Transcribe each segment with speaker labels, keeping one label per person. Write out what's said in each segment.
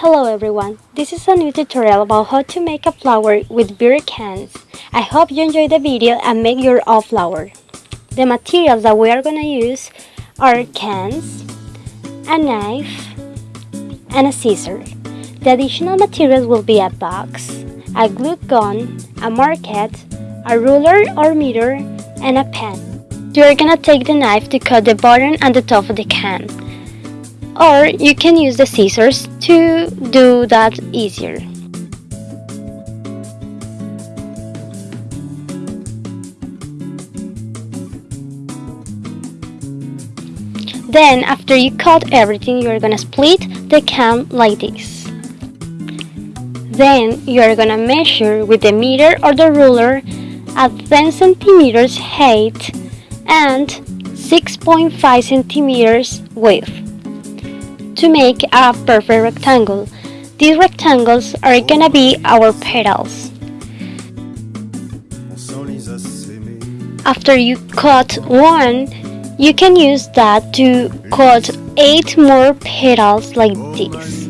Speaker 1: Hello everyone, this is a new tutorial about how to make a flower with beer cans. I hope you enjoy the video and make your own flower. The materials that we are gonna use are cans, a knife, and a scissor. The additional materials will be a box, a glue gun, a marker, a ruler or meter, and a pen. You are gonna take the knife to cut the bottom and the top of the can. Or you can use the scissors to do that easier. Then after you cut everything you're gonna split the can like this. Then you're gonna measure with the meter or the ruler at 10 centimeters height and 6.5 centimeters width to make a perfect rectangle. These rectangles are gonna be our petals. After you cut one, you can use that to cut 8 more petals like this.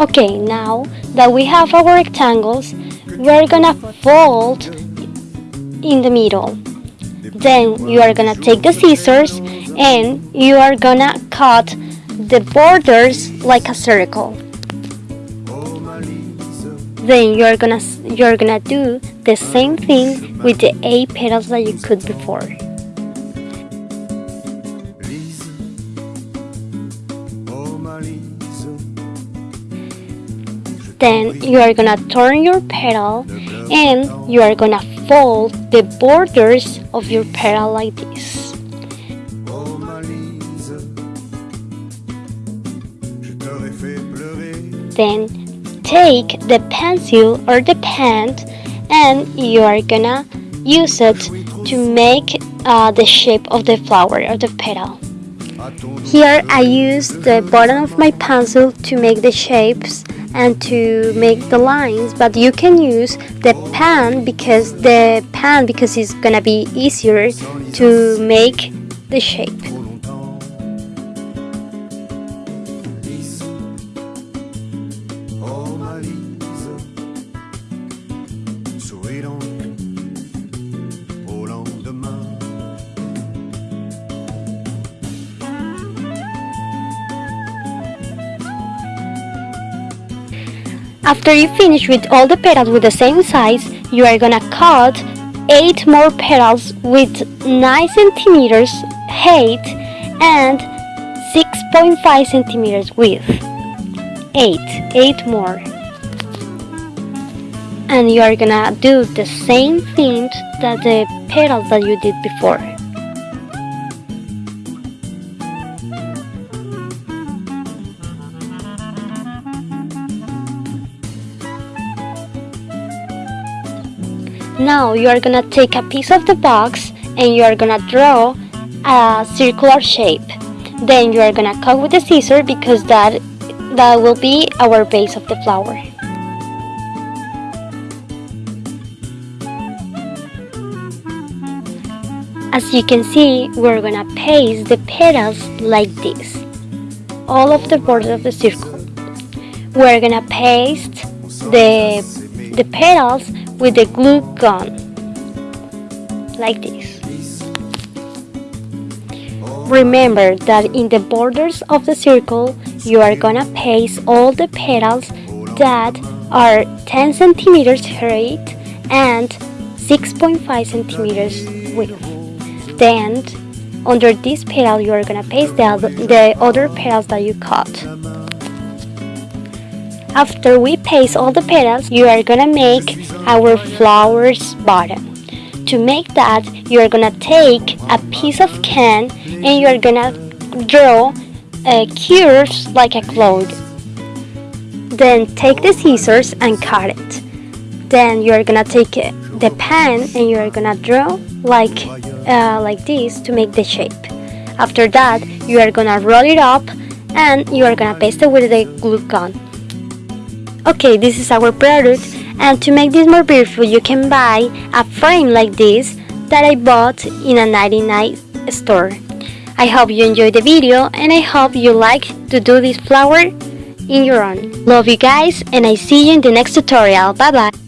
Speaker 1: Okay, now that we have our rectangles, we're gonna fold in the middle. Then you are gonna take the scissors and you are gonna cut the borders like a circle. Then you are gonna you are gonna do the same thing with the eight petals that you cut before. Then you are gonna turn your petal and you are gonna fold the borders of your petal like this. Then take the pencil or the pen and you are gonna use it to make uh, the shape of the flower or the petal. Here I use the bottom of my pencil to make the shapes and to make the lines but you can use the pen because the pen because it's gonna be easier to make the shape oh, After you finish with all the petals with the same size, you are gonna cut 8 more petals with 9 centimeters height and 6.5 centimeters width. 8, 8 more. And you are gonna do the same thing that the petals that you did before. Now you are gonna take a piece of the box and you are gonna draw a circular shape. Then you are gonna cut with the scissors because that that will be our base of the flower. As you can see, we're gonna paste the petals like this. All of the borders of the circle. We're gonna paste the, the petals with a glue gun. Like this. Remember that in the borders of the circle you are gonna paste all the petals that are 10 centimeters height and 6.5 centimeters width. Then under this petal you are gonna paste the, the other petals that you cut after we paste all the petals, you are gonna make our flower's bottom. To make that, you are gonna take a piece of can and you are gonna draw a curves like a cloud. Then take the scissors and cut it. Then you are gonna take the pen and you are gonna draw like uh, like this to make the shape. After that, you are gonna roll it up and you are gonna paste it with the glue gun. Okay, this is our product and to make this more beautiful you can buy a frame like this that I bought in a 99 store. I hope you enjoyed the video and I hope you like to do this flower in your own. Love you guys and I see you in the next tutorial. Bye bye.